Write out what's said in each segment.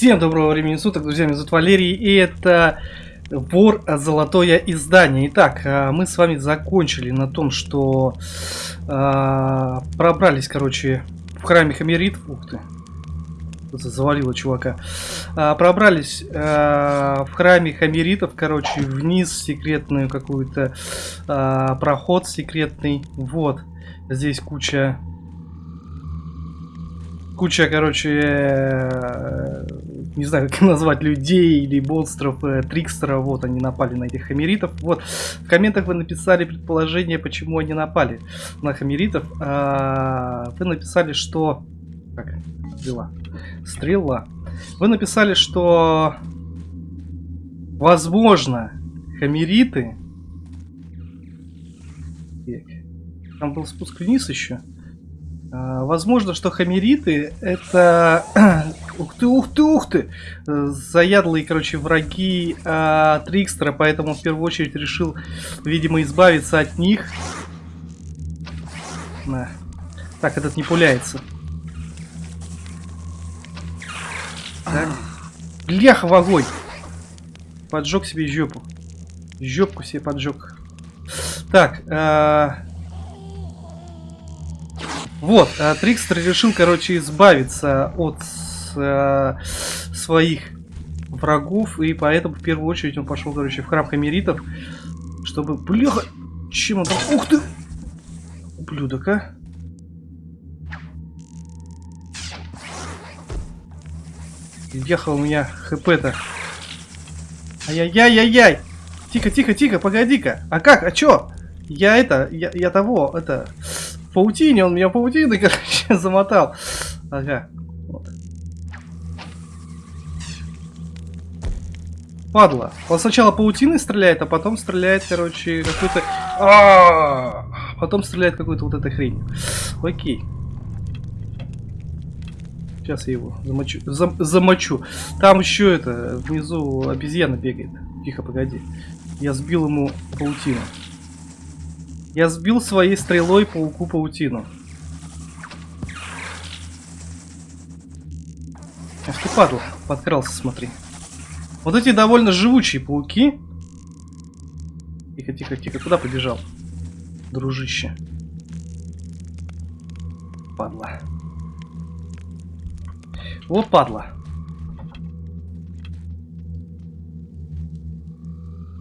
Всем доброго времени суток, друзья, меня зовут Валерий, и это Вор Золотое Издание. Итак, а, мы с вами закончили на том, что э, пробрались, короче, в храме Хамерит. Ух ты, завалило чувака. А, пробрались а, в храме Хамеритов, короче, вниз секретную какую-то а, проход секретный. Вот, здесь куча куча, короче, э, не знаю, как назвать, людей или монстров, э, вот, они напали на этих хамеритов. Вот, в комментах вы написали предположение, почему они напали на хамеритов. А, вы написали, что... Как? Стрела. Стрела. Вы написали, что... Возможно, хамериты... Там был спуск вниз еще. А, возможно, что хамериты это... ух ты, ух ты, ух ты! Заядлые, короче, враги а, Трикстера, поэтому в первую очередь решил, видимо, избавиться от них. На. Так, этот не пуляется. Так. Бляха в огонь! Поджег себе жопу. Жопку себе поджег. Так, а... Вот, а Трикстер решил, короче, избавиться от э, своих врагов, и поэтому в первую очередь он пошел, короче, в храм хамеритов, чтобы... Бляха! Чем он там... Ух ты! Ублюдок, а! Ехал у меня хп-то. Ай-яй-яй-яй-яй! Тихо, тихо, тихо, погоди-ка. А как? А чё? Я это, я, я того, это паутине, он меня паутиной, короче, замотал. Ага. Вот. Падла. Он сначала паутиной стреляет, а потом стреляет, короче, какой-то... А Потом стреляет какой-то вот этой хрень. Окей. Сейчас я его замочу. Зам замочу. Там еще это, внизу обезьяна бегает. Тихо, погоди. Я сбил ему паутину. Я сбил своей стрелой пауку паутину. Ах ты падла, подкрался, смотри. Вот эти довольно живучие пауки. Тихо, тихо, тихо, куда побежал? Дружище. Падла. Вот падла.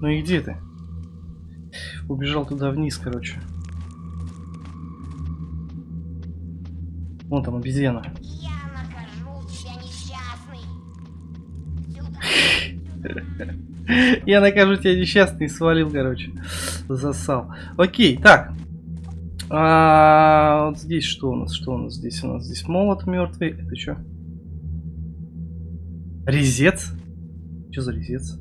Ну и где ты? Убежал туда вниз, короче. Вон там обезьяна. Я накажу тебя, несчастный. Свалил, короче. Засал. Окей, так. А, вот здесь что у нас? Что у нас здесь? У нас здесь молот мертвый. Это что? Резец? Что за резец?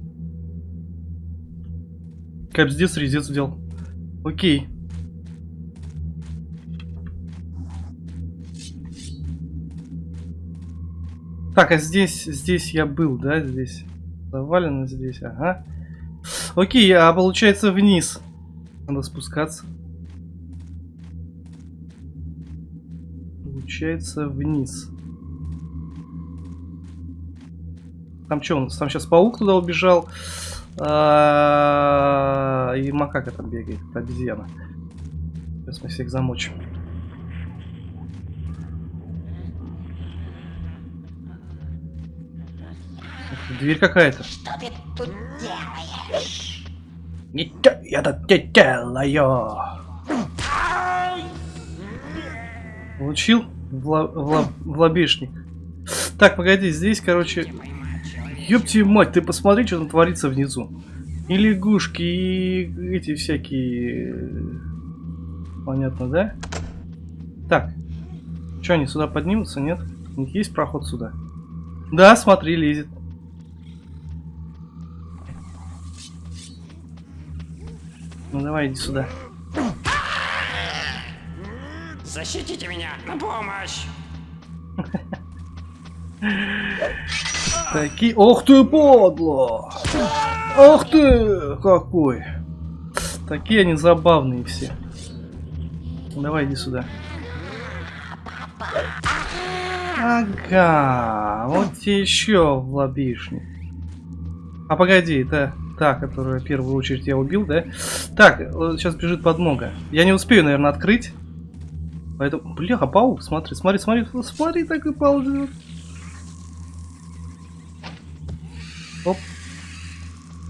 Капздец, резец взял. Окей. Так, а здесь, здесь я был, да, здесь? Завалено здесь, ага. Окей, а получается вниз. Надо спускаться. Получается вниз. Там что у нас? Там сейчас паук туда убежал. А, и макака там бегает, это обезьяна. Сейчас мы всех замочим. Дверь какая-то. Что ты тут делаешь? Ничего я тут не делаю. Получил в, лоб, в, лоб, в лобешник. Так, погоди, здесь, короче, Ёпти мать, ты посмотри, что там творится внизу. И лягушки, и эти всякие... Понятно, да? Так. Что, они сюда поднимутся, нет? У них есть проход сюда? Да, смотри, лезет. Ну давай, иди сюда. Защитите меня! На помощь! Такие... Ох ты, подло! Ох ты! Какой! Такие они забавные все. Давай, иди сюда. Ага, вот тебе еще в лобишник. А погоди, это та, которую в первую очередь я убил, да? Так, сейчас бежит подмога. Я не успею, наверное, открыть. Поэтому... Бляха, паук, смотри, смотри, смотри, смотри, так и ползет. Оп.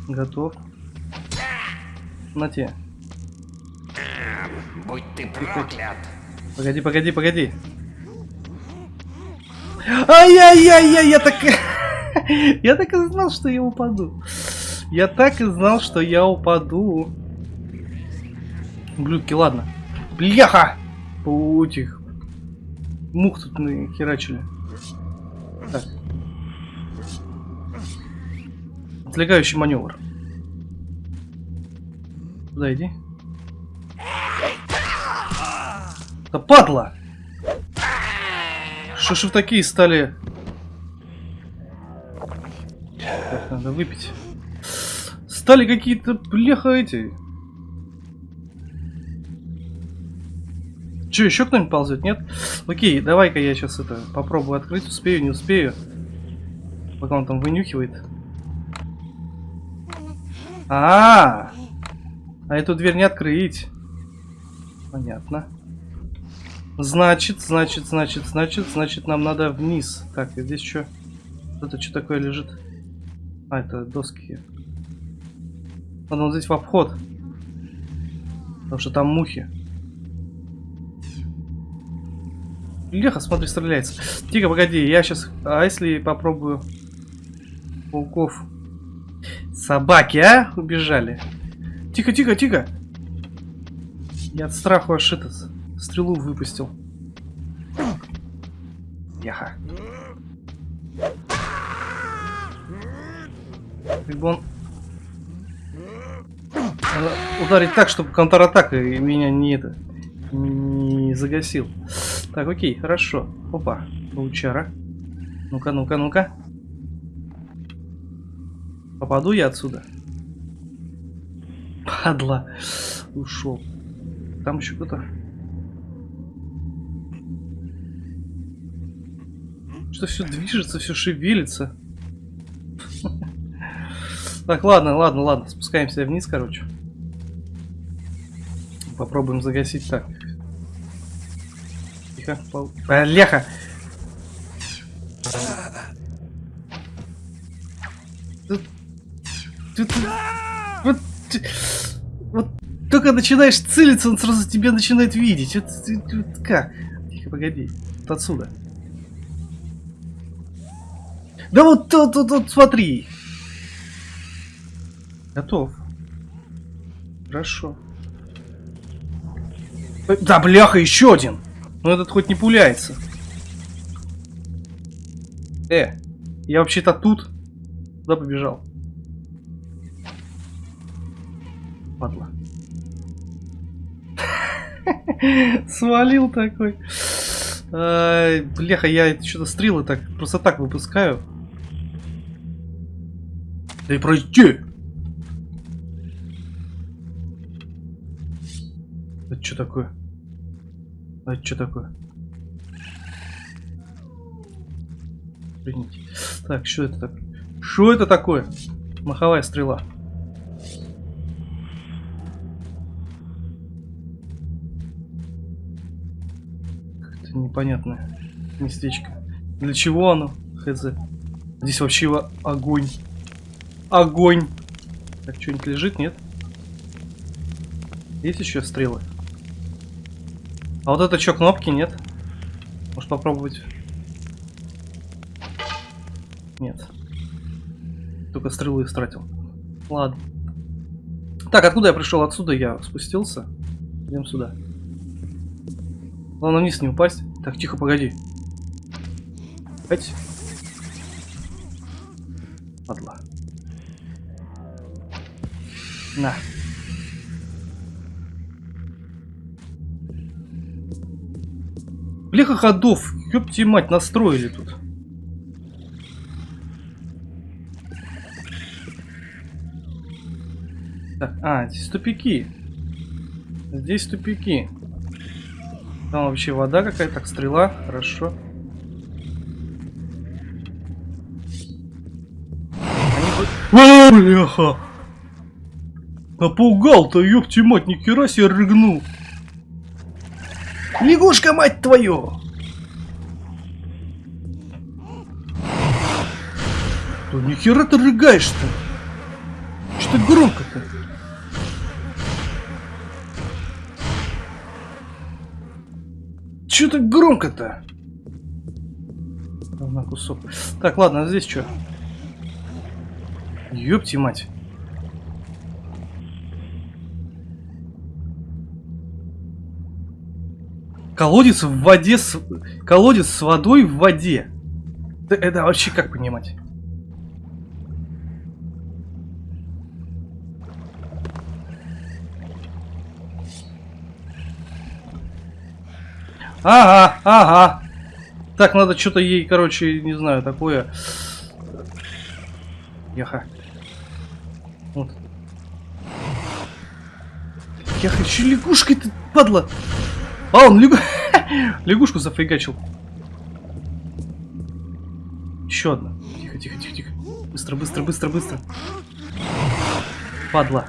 Готов. На те. Будь ты проклят. Погоди, погоди, погоди. Ай-яй-яй-яй, я так... я так и знал, что я упаду. Я так и знал, что я упаду. Блюдки, ладно. Бляха! У этих мух тут нахерачили. Отвлекающий маневр. Туда иди. Да падла! Что ж вы такие стали? Так, надо выпить. Стали какие-то бляха эти. Че, еще кто-нибудь ползет, нет? Окей, давай-ка я сейчас это попробую открыть. Успею, не успею. Пока он там вынюхивает. А, -а, -а, а эту дверь не открыть. Понятно. Значит, значит, значит, значит, значит, нам надо вниз. Так, и здесь что? Это что такое лежит? А, это доски. Надо вот здесь в обход. Потому что там мухи. Леха, смотри, стреляется. Тихо, погоди, я сейчас... А если попробую... Пауков... Собаки, а? Убежали. Тихо, тихо, тихо. Я от страха аж этот стрелу выпустил. Яха. Бы он... Надо ударить так, чтобы контратака меня не это... Не загасил. Так, окей, хорошо. Опа, паучара. Ну-ка, ну-ка, ну-ка. Попаду я отсюда? Падла. Ушел. Там еще кто-то. Что все движется, все шевелится. Так, ладно, ладно, ладно. Спускаемся вниз, короче. Попробуем загасить так. Тихо. Пол... Бляха! Тут... Тут... Вот... Вот только начинаешь целиться, он сразу тебя начинает видеть. Вот, вот как? Тихо, погоди. Вот отсюда. Да вот тут, тут, тут, смотри. Готов. Хорошо. Да, бляха, еще один. Ну этот хоть не пуляется. Э, я вообще-то тут. Куда побежал? Падла. Свалил такой. Бляха, я что-то стрелы так просто так выпускаю. Да и пройти! Это что такое? Это что такое? Извините. Так, что это такое? Что это такое? Маховая стрела. Как-то непонятное местечко. Для чего оно? Хз. Здесь вообще огонь. Огонь. Так, что-нибудь лежит, нет? Есть еще стрелы? А вот это что, кнопки, нет? Может попробовать? Нет. Только стрелы истратил. Ладно. Так, откуда я пришел? Отсюда я спустился. Идем сюда. Главное вниз не упасть. Так, тихо, погоди. Опять. Падла. На. Бляха ходов, ёпти мать, настроили тут. Так, а, здесь тупики. Здесь тупики. Там вообще вода какая-то, так, стрела, хорошо. Они... Бляха! Напугал-то, ёпти мать, ни хера себе рыгнул. Лягушка, мать твою! Да нихера ты рыгаешь-то? Что ты громко-то? Че так громко-то? На кусок. Так, ладно, а здесь что? Ёпти мать. Колодец в воде с... Колодец с водой в воде. Это вообще как понимать? Ага, ага. Так, надо что-то ей, короче, не знаю, такое. Яха. Вот. Яха, еще лягушкой ты, падла. А, он лягу... лягушку зафригачил. Еще одна. Тихо, тихо, тихо, тихо. Быстро, быстро, быстро, быстро. Падла.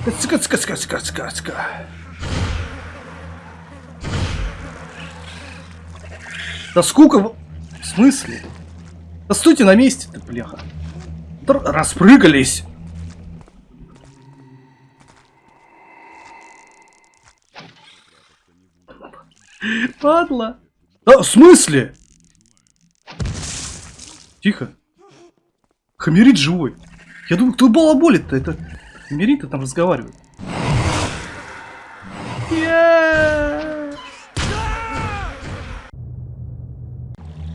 Цка, цка, цка, цка, цка, цка. Да скука... В смысле? Да стойте на месте ты, бляха. Да распрыгались. Падла. Да, в смысле? Тихо. Хамерит живой. Я думаю, кто балаболит-то? Это Хамерит там разговаривает.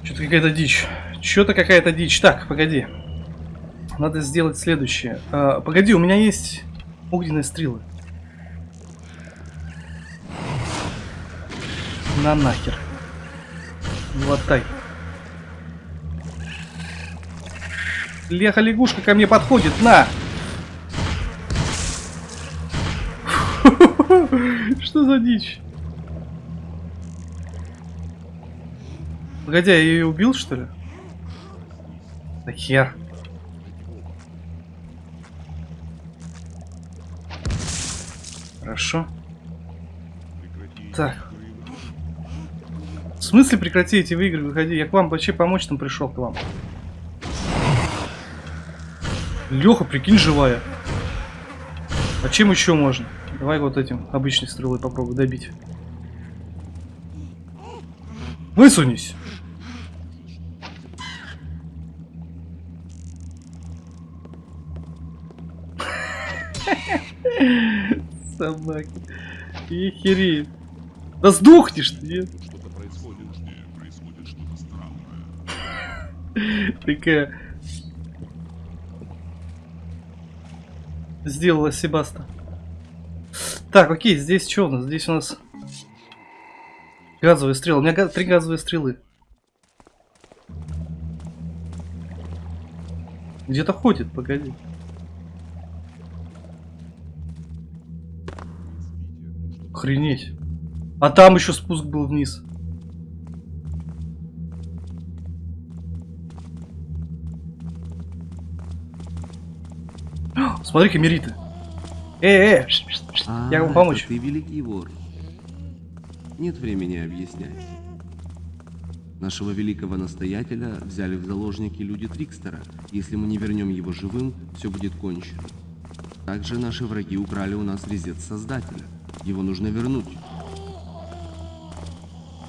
Что-то какая-то дичь. Что-то какая-то дичь. Так, погоди. Надо сделать следующее. А, погоди, у меня есть огненные стрелы. На нахер. Лотай. Леха лягушка ко мне подходит. На! Что за дичь? Погоди, я ее убил, что ли? Да хер. Хорошо. Так. В смысле прекрати эти игры, выходи. Я к вам вообще помочь там пришел к вам. Леха, прикинь, живая. А чем еще можно? Давай вот этим обычной стрелой попробуй добить. Высунись! Собаки. Ехери. Да сдохнешь ты, нет? Что-то происходит, происходит что-то странное. Такая... Сделала Себаста. Так, окей, здесь что у нас? Здесь у нас газовые стрелы. У меня га три газовые стрелы. Где-то ходит, погоди. Охренеть. А там еще спуск был вниз. Смотри-ка, Мериты. Эй, эй, а, я вам помочь. ты великий вор. Нет времени объяснять. Нашего великого настоятеля взяли в заложники люди Трикстера. Если мы не вернем его живым, все будет кончено. Также наши враги украли у нас резец Создателя. Его нужно вернуть.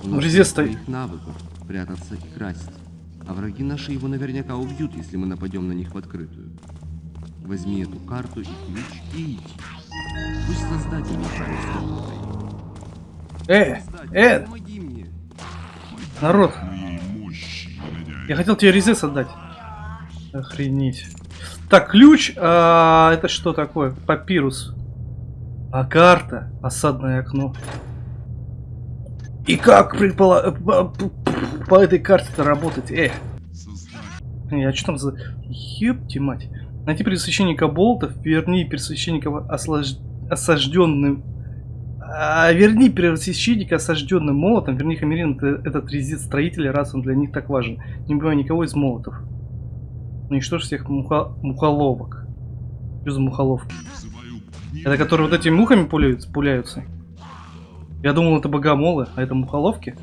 У нас резец стоит. их навыков прятаться и красть. А враги наши его наверняка убьют, если мы нападем на них в открытую. Возьми эту карту и ключ и иди. Пусть Создатель направит Э, э, народ. Я хотел тебе резец отдать. Охренеть. Так, ключ, а, это что такое? Папирус. А карта? Осадное окно. И как предпола... по, по этой карте-то работать? Э. А что там за... Ёпти мать. Найти пересвященника болтов, верни пересвященника ослаж... осажденным... А, верни первосвященника осажденным молотом. Верни Хамерин это, этот резид строителя, раз он для них так важен. Не убивай никого из молотов. Уничтожь всех муха... мухоловок. Что за мухоловки? Это которые вот этими мухами пуляются? пуляются? Я думал, это богомолы, а это мухоловки.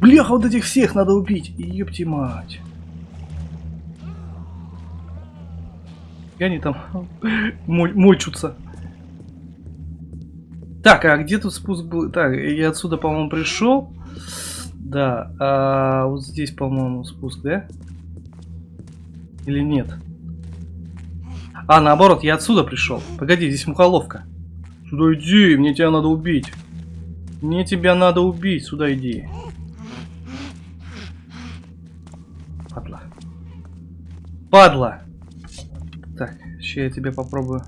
Бляха, вот этих всех надо убить. Ёпти мать. И они там мочутся. Так, а где тут спуск был? Так, я отсюда, по-моему, пришел. Да, а вот здесь, по-моему, спуск, да? Или нет? А, наоборот, я отсюда пришел. Погоди, здесь мухоловка. Сюда иди, мне тебя надо убить. Мне тебя надо убить, сюда иди. Падла. Падла! Сейчас я тебе попробую.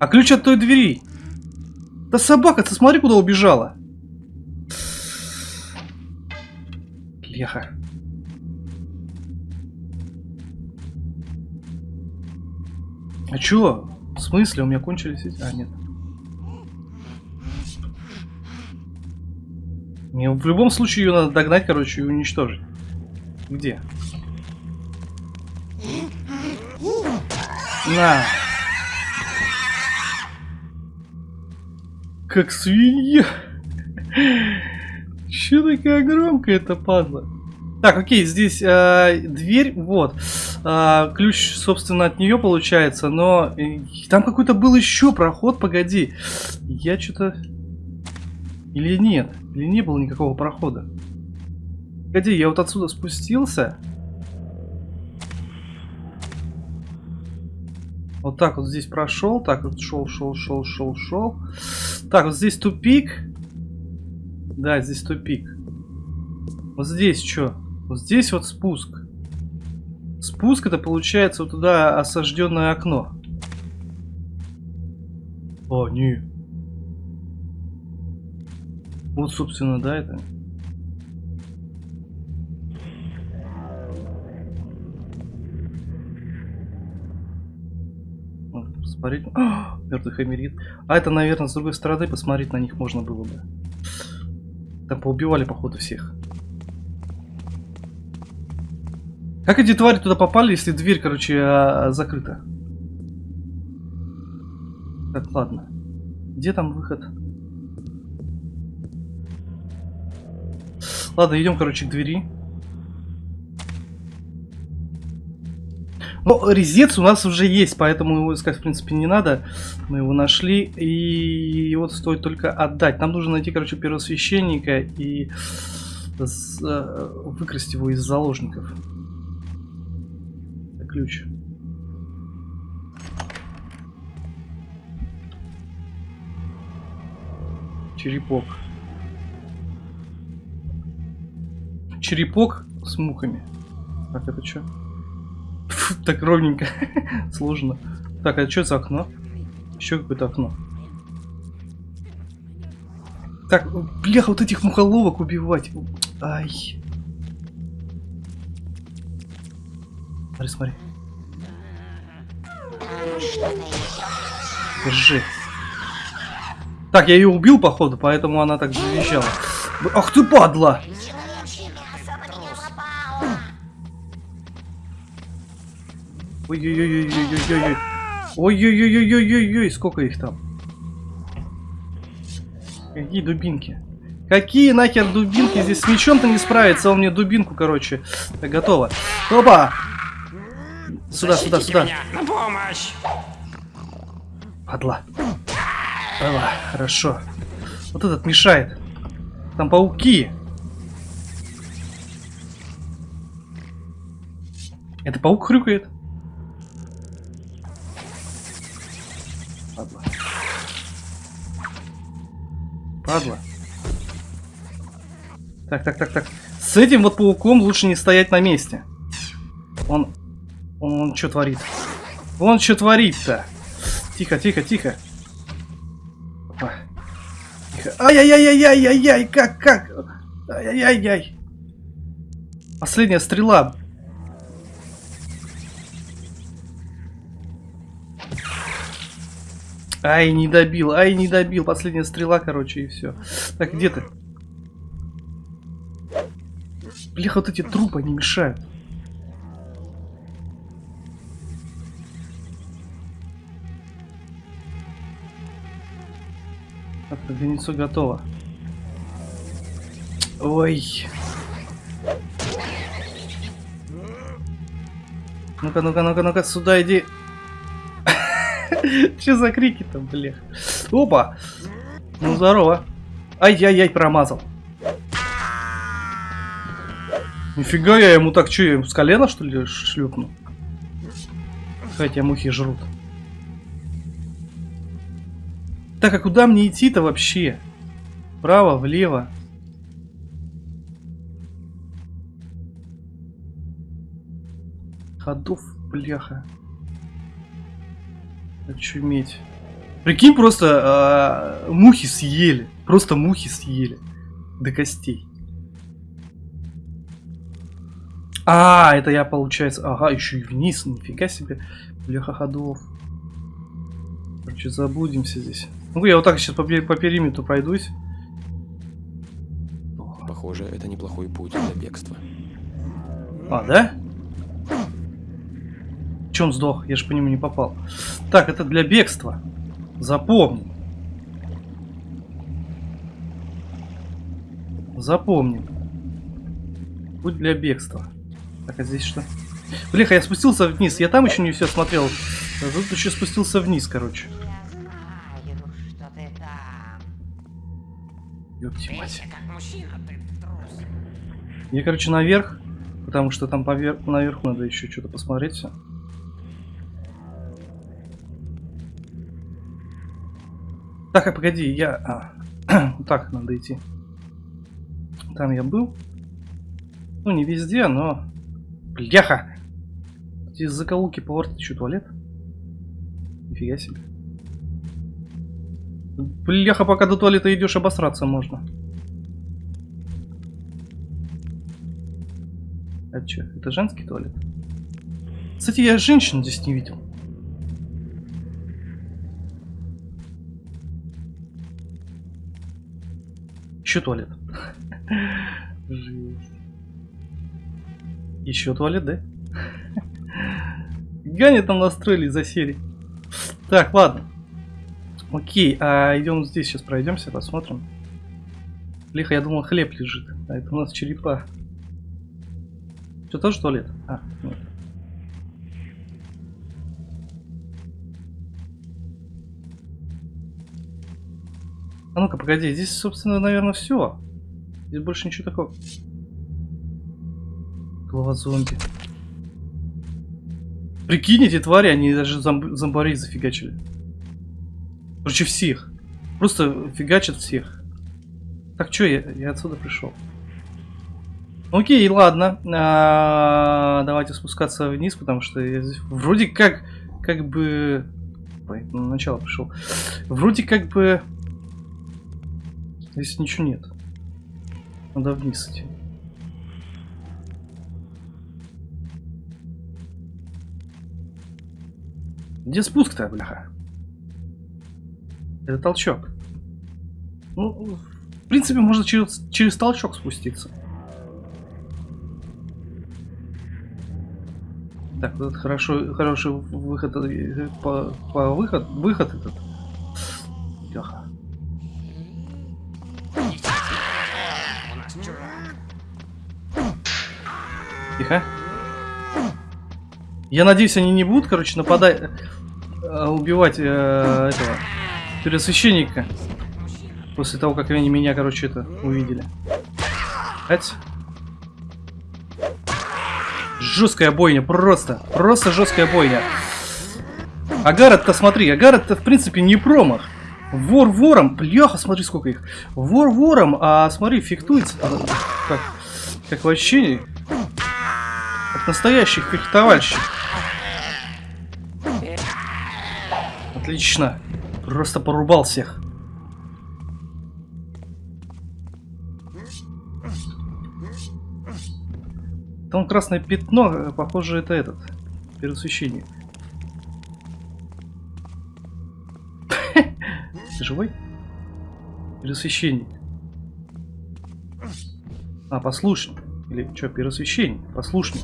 А ключ от той двери? Да собака, ты смотри, куда убежала. Леха. А чё? В смысле? У меня кончились эти... А, нет. Мне в любом случае ее надо догнать, короче, и уничтожить. Где? На. Как свинья. Че такая громкая эта падла? Так, окей, здесь э, дверь, вот. Э, ключ, собственно, от нее получается, но э, там какой-то был еще проход, погоди. Я что-то... Или нет? Или не было никакого прохода? Погоди, я вот отсюда спустился. Вот так вот здесь прошел. Так вот шел, шел, шел, шел, шел. Так, вот здесь тупик. Да, здесь тупик. Вот здесь что? Вот здесь вот спуск. Спуск это получается вот туда осажденное окно. О, не. Вот, собственно, да, это. Посмотреть. Мертвый хамерит. А это, наверное, с другой стороны посмотреть на них можно было бы. Там поубивали, походу, всех. Как эти твари туда попали, если дверь, короче, а, закрыта? Так, ладно. Где там выход? Ладно, идем, короче, к двери. Но резец у нас уже есть, поэтому его искать, в принципе, не надо. Мы его нашли, и вот стоит только отдать. Нам нужно найти, короче, первосвященника и э, выкрасть его из заложников. Ключ. Черепок. Черепок с мухами. Так, это что? Так ровненько. Сложно. Так, а что за окно? Еще какое-то окно. Так, бляха, вот этих мухоловок убивать. Ай. Смотри, смотри. Держи. Так, я ее убил, походу, поэтому она так завизжала. Ах ты падла! Ой-ой-ой-ой-ой-ой-ой. Ой-ой-ой-ой-ой-ой-ой, сколько их там? Какие дубинки? Какие нахер дубинки? Здесь с мечом-то не справится, он мне дубинку, короче. Так, готово. Опа! Сюда, сюда, сюда. Меня на помощь! Падла. Падла, хорошо. Вот этот мешает. Там пауки. Это паук хрюкает? Падла. Так, так, так, так. С этим вот пауком лучше не стоять на месте. Он... Он, он что творит? Он что творит-то? Тихо, тихо, тихо. Опа. Тихо. Ай-яй-яй-яй-яй-яй, как, как? Ай-яй-яй-яй. Последняя стрела. Ай, не добил, ай, не добил. Последняя стрела, короче, и все. Так, где ты? Бляха, вот эти трупы, они мешают. Так, яйцо готово. Ой. Ну-ка, ну-ка, ну-ка, ну-ка, сюда иди. Че за крики там, блях? Опа! Ну, здорово. Ай-яй-яй, промазал. Нифига я ему так, что, я ему с колена, что ли, шлепну? Хотя мухи жрут. Так, а куда мне идти-то вообще? Вправо, влево? Ходов, бляха. Очуметь. Прикинь, просто э, мухи съели. Просто мухи съели. До костей. А, это я, получается... Ага, еще и вниз. Нифига себе. Бляха ходов. Короче, забудемся здесь. Ну, я вот так сейчас по, по периметру пройдусь. Похоже, это неплохой путь для бегства. А, да? Че он сдох? Я же по нему не попал. Так, это для бегства. Запомни. Запомни. Путь для бегства. Так, а здесь что? Блеха, я спустился вниз. Я там еще не все смотрел. А тут еще спустился вниз, короче. Я мать. Я, короче, наверх. Потому что там повер... наверху надо еще что-то посмотреть. Так, а погоди, я... А, так надо идти. Там я был. Ну, не везде, но... Бляха! Эти закоулки поворот, что, туалет? Нифига себе. Бляха, пока до туалета идешь, обосраться можно. А что, это женский туалет? Кстати, я женщин здесь не видел. Еще туалет. Жесть. Еще туалет, да? Гани там настроили за серии. Так, ладно. Окей, а идем здесь сейчас пройдемся, посмотрим. Лихо, я думал, хлеб лежит. А это у нас черепа. Что, тоже туалет? А, нет. А ну-ка, погоди, здесь, собственно, наверное, все. Здесь больше ничего такого. Голова зомби. Прикинь, эти твари, они даже зомб зомбарей зафигачили. Короче, всех. Просто фигачат всех. Так, что, я, я отсюда пришел. Окей, ладно. А, давайте спускаться вниз, потому что я здесь вроде как, как бы... Ой, на начало пришел. Вроде как бы... Здесь ничего нет. Надо вниз идти. Где спуск-то, бляха? Это толчок. Ну, в принципе, можно через, через толчок спуститься. Так, вот хорошо, хороший выход э, по, по выход, выход этот. Я надеюсь, они не будут, короче, нападать, э, убивать э, этого первосвященника после того, как они меня, короче, это увидели. Ать. Жесткая бойня, просто, просто жесткая бойня. Агарет-то смотри, Агарет-то в принципе не промах. Вор вором, бляха, смотри сколько их. Вор вором, а смотри, фехтуется. а, Как, как вообще, как настоящий фехтовальщик. Отлично. Просто порубал всех. Там красное пятно, похоже, это этот. Первосвященник. Ты живой? Первосвященник. А, послушник. Или что, первосвященник? Послушник.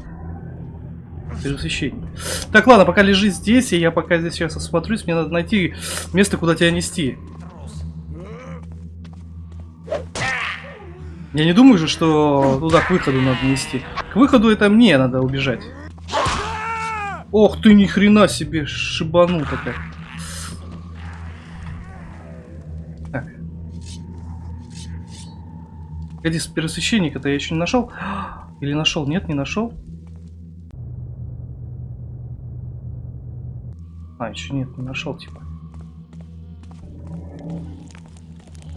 Первосвященник. Так, ладно, пока лежи здесь, и я пока здесь сейчас осмотрюсь, мне надо найти место, куда тебя нести. Я не думаю же, что туда к выходу надо нести. К выходу это мне надо убежать. Ох ты, ни хрена себе, шибанул такая. Так. Погоди, первосвященника-то я еще не нашел. Или нашел? Нет, не нашел. А, еще нет, не нашел, типа.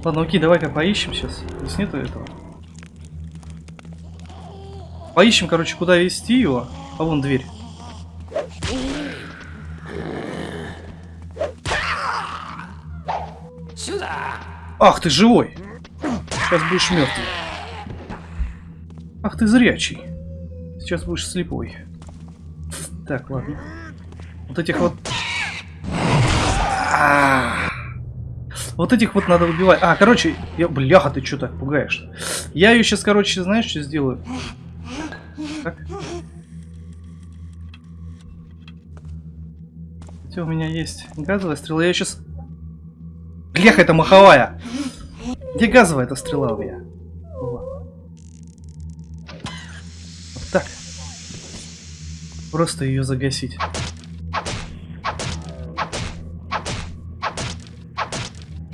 Ладно, окей, давай-ка поищем сейчас. Здесь нету этого. Поищем, короче, куда вести его. А вон дверь. Сюда! Ах, ты живой! Сейчас будешь мертвый. Ах, ты зрячий. Сейчас будешь слепой. Так, ладно. Вот этих вот... Вот этих вот надо убивать. А, короче, я... бляха, ты что так пугаешь? Я ее сейчас, короче, знаешь, что сделаю? Так. Хотя у меня есть газовая стрела. Я сейчас... Бляха, это маховая! Где газовая эта стрела у меня? Во. Вот так. Просто ее загасить.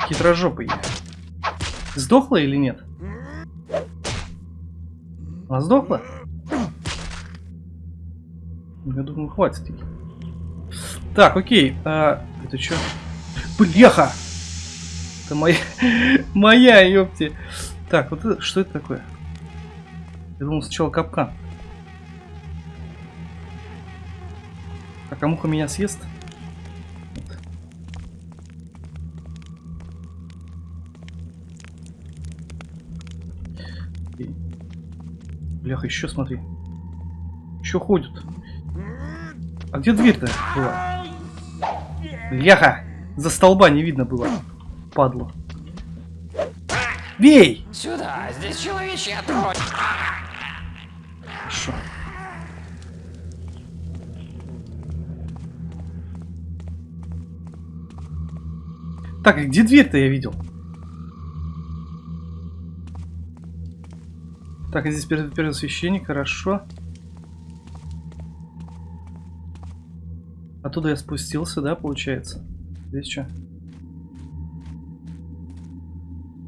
Хитрожопый. Сдохла или нет? Она сдохла? Я думаю, хватит. Так, окей. А, это что? Бляха! Это моя, моя, ёпти. Так, вот это, что это такое? Я думал сначала капкан. Так, а муха меня съест? Бляха, еще смотри. Еще ходят. А где дверь-то была? Бляха! За столба не видно было. Падло. Бей! Сюда! Здесь человечья отродье! Хорошо. Так, где дверь-то я видел? Так, здесь пер первосвященник, хорошо. Оттуда я спустился, да, получается? Здесь что?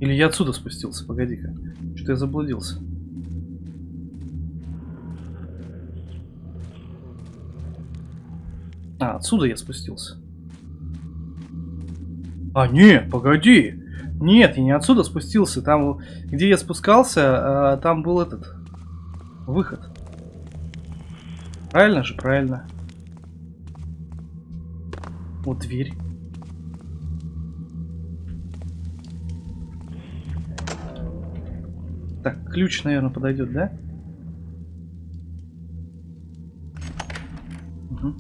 Или я отсюда спустился, погоди-ка. Что-то я заблудился. А, отсюда я спустился. А, нет, погоди. Нет, я не отсюда спустился. Там, где я спускался, а, там был этот выход. Правильно же, правильно. Вот дверь. Так, ключ, наверное, подойдет, да? Угу.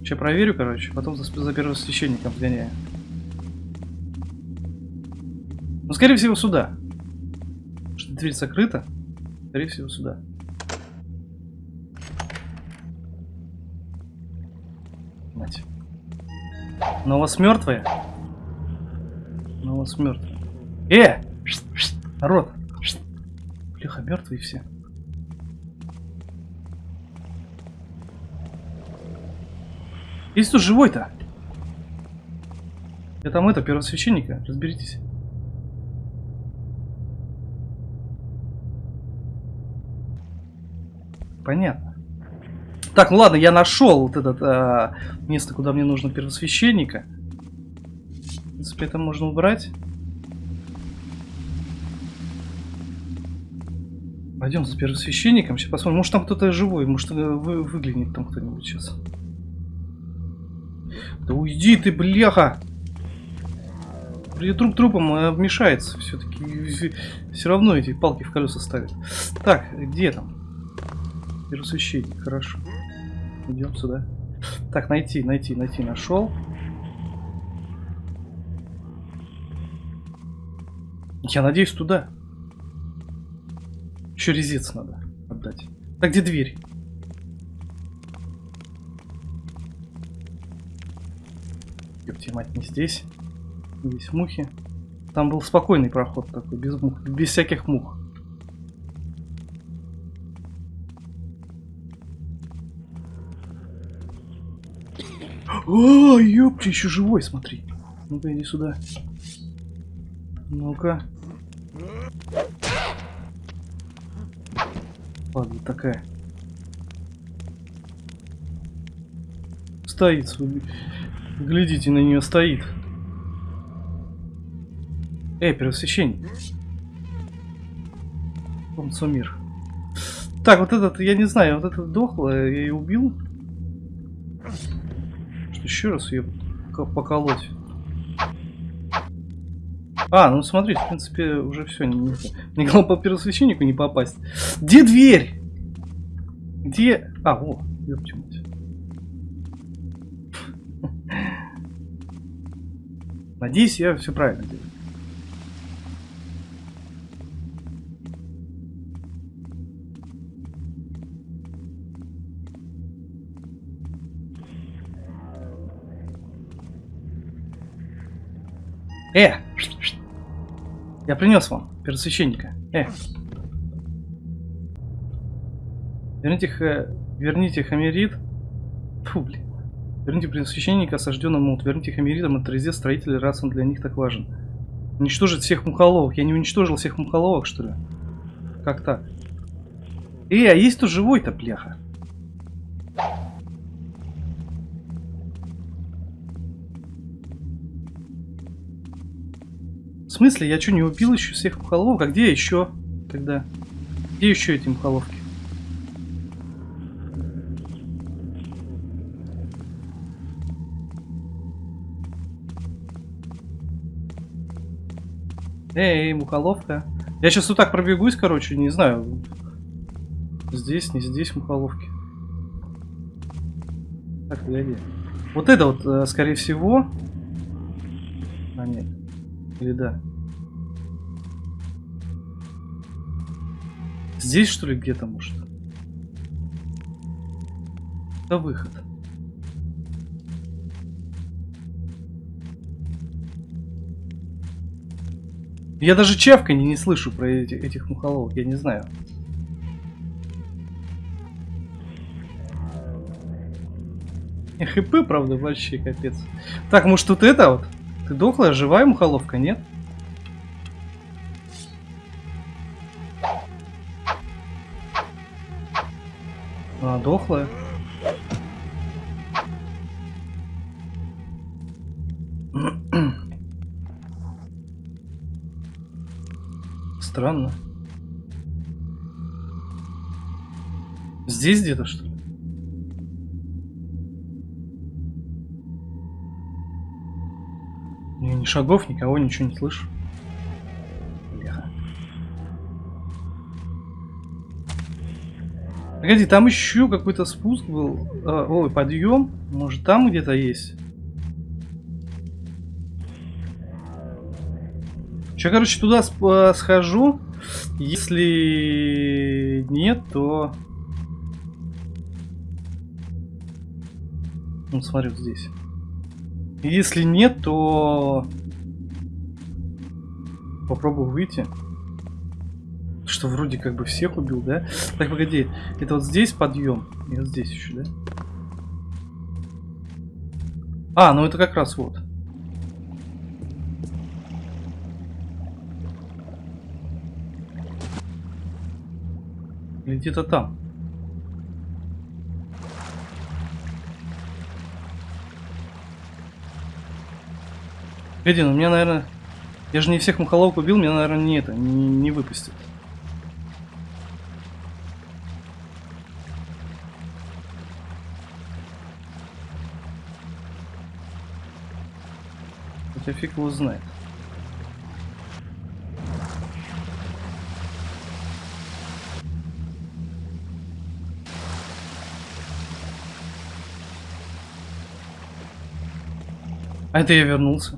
Сейчас проверю, короче, потом за, за первосвященником сгоняю. Скорее всего, сюда. Что дверь закрыта. Скорее всего, сюда. Мать. Но у вас мертвые? Но у вас мертвые. Э! Народ! Бляха, мертвые все. Есть тут живой-то? Я там это, первосвященника, разберитесь. Понятно. Так, ну ладно, я нашел вот это а, место, куда мне нужно первосвященника. В принципе, это можно убрать. Пойдем за первосвященником, сейчас посмотрим. Может там кто-то живой, может вы, выглянет там кто-нибудь сейчас. Да уйди ты, бляха! Труп трупом э, вмешается все-таки. Все равно эти палки в колеса ставят. Так, где там? Миросвященник, хорошо. Идем сюда. Так, найти, найти, найти, нашел. Я надеюсь, туда. Еще резец надо отдать. Так, где дверь? Ёпти, мать, не здесь. Здесь мухи. Там был спокойный проход такой, без мух, без всяких мух. О, ёпти, еще живой, смотри. Ну-ка, иди сюда. Ну-ка. Ладно, такая. Стоит. Глядите на нее, стоит. Эй, первосвященник. Помцо мир. Так, вот этот, я не знаю, вот этот дохло, я ее убил. Что еще раз ее поколоть? А, ну смотрите, в принципе, уже все. Не, не, главное по первосвященнику не попасть. Где дверь? Где... А, о, ёпти мать. Надеюсь, я все правильно делаю. Э! Я принес вам первосвященника. Э! Верните, х... Верните Хамерит. Фу, блин. Верните первосвященника осажденному. Верните Хамеритам от резец строителей, раз он для них так важен. Уничтожить всех мухоловок. Я не уничтожил всех мухоловок, что ли? Как так? Э, а есть тут живой-то, пляха? Смысле? Я что, не убил еще всех мухоловок? А где еще? Тогда? Где еще эти мухоловки? Эй, мухоловка. Я сейчас вот так пробегусь, короче, не знаю. Здесь, не здесь мухоловки. Так, погоди. Вот это вот, э, скорее всего... А, нет. Или да? Здесь, что ли, где-то, может? Это выход. Я даже чавканье не слышу про эти, этих мухоловок, я не знаю. И хп, правда, большие, капец. Так, может тут это вот? Ты дохлая, живая мухоловка, нет? А, дохлая. Странно. Здесь где-то что ли? Ни шагов, никого, ничего не слышу. Погоди, там еще какой-то спуск был. А, ой, подъем. Может там где-то есть? Че, короче, туда э, схожу. Если нет, то... Ну, смотри, вот здесь. Если нет, то... Попробую выйти. Что вроде как бы всех убил, да? Так, погоди. Это вот здесь подъем. И вот здесь еще, да? А, ну это как раз вот. Или где-то там. Погоди, ну меня, наверное... Я же не всех мухоловок убил, меня, наверное, не это, не, не выпустит. Хотя фиг его знает. А это я вернулся.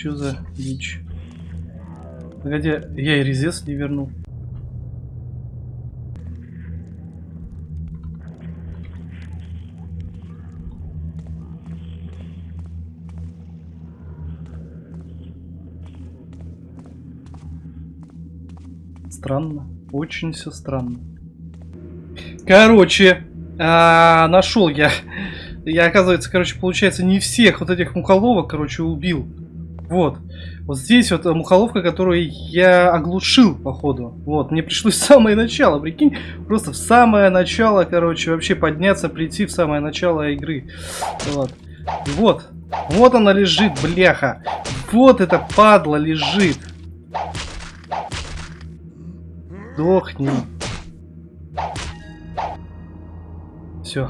Что за дичь? Погоди, я и резец не вернул. Странно. Очень все странно. Короче, а, нашел я. Я, оказывается, короче, получается, не всех вот этих мухоловок, короче, убил. Вот. Вот здесь вот мухоловка, которую я оглушил, походу. Вот. Мне пришлось в самое начало, прикинь. Просто в самое начало, короче, вообще подняться, прийти в самое начало игры. Вот. Вот. Вот она лежит, бляха. Вот эта падла лежит. Сдохни. Все.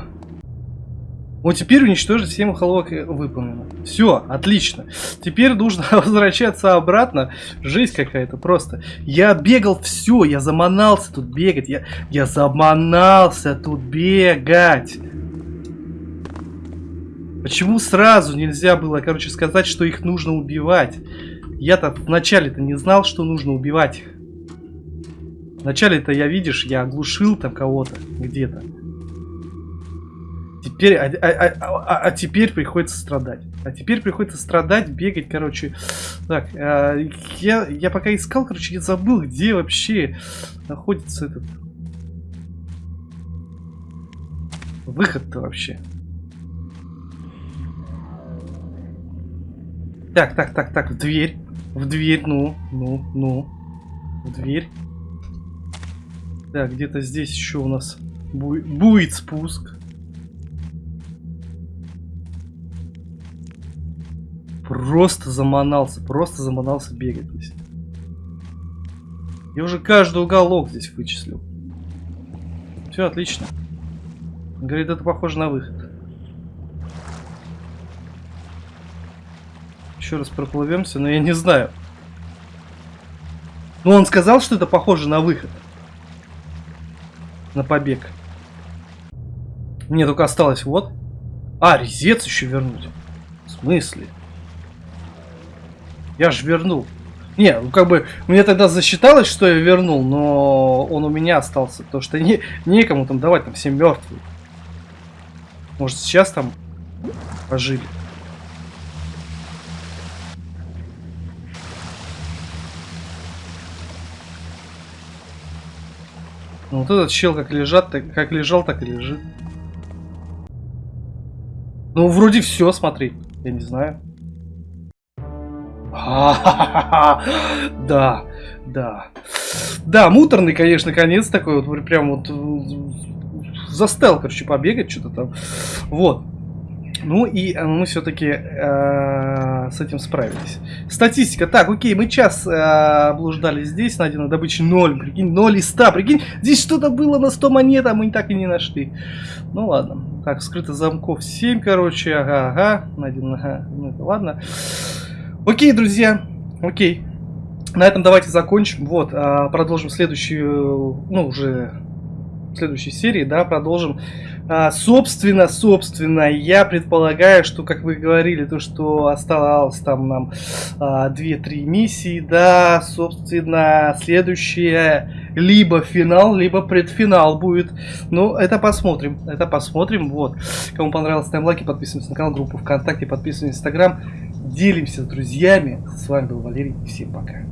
Вот теперь уничтожить 7 холовок выполнено. Все, отлично. Теперь нужно возвращаться обратно. Жесть какая-то просто. Я бегал все, я заманался тут бегать. Я, я заманался тут бегать. Почему сразу нельзя было, короче, сказать, что их нужно убивать? Я-то вначале-то не знал, что нужно убивать их. Вначале-то я, видишь, я оглушил там кого-то где-то. Теперь, а, а, а, а теперь приходится страдать. А теперь приходится страдать, бегать, короче. Так, а, я, я пока искал, короче, я забыл, где вообще находится этот... Выход-то вообще. Так, так, так, так, в дверь. В дверь, ну, ну, ну. В дверь. Так, где-то здесь еще у нас бу будет спуск. Просто заманался, просто заманался бегать здесь. Я уже каждый уголок здесь вычислил. Все отлично. Говорит, это похоже на выход. Еще раз проплывемся, но я не знаю. Но он сказал, что это похоже на выход на побег. Мне только осталось вот. А, резец еще вернуть. В смысле? Я же вернул. Не, ну как бы, мне тогда засчиталось, что я вернул, но он у меня остался, потому что не, некому там давать, там все мертвые. Может сейчас там пожили. Ну, вот этот чел как лежат, так, как лежал, так и лежит. Ну, вроде все, смотри. Я не знаю. Да, да. Да, муторный, конечно, конец такой вот, прям вот застал, короче, побегать что-то там. Вот. Ну и э, мы все-таки э, с этим справились. Статистика. Так, окей, мы час э, блуждали здесь, найдено добычи 0, прикинь, 0 из 100, прикинь, здесь что-то было на 100 монет, а мы так и не нашли. Ну ладно. Так, скрыто замков 7, короче, ага, ага, найдено, ага, ну это ладно. Окей, друзья, окей. На этом давайте закончим. Вот, э, продолжим следующую, ну уже в следующей серии, да, продолжим. А, собственно, собственно, я предполагаю, что, как вы говорили, то, что осталось там нам а, 2-3 миссии, да, собственно, следующее либо финал, либо предфинал будет. Ну, это посмотрим, это посмотрим, вот. Кому понравилось, ставим лайки, подписываемся на канал, группу ВКонтакте, подписываемся на Инстаграм, делимся с друзьями. С вами был Валерий, всем пока.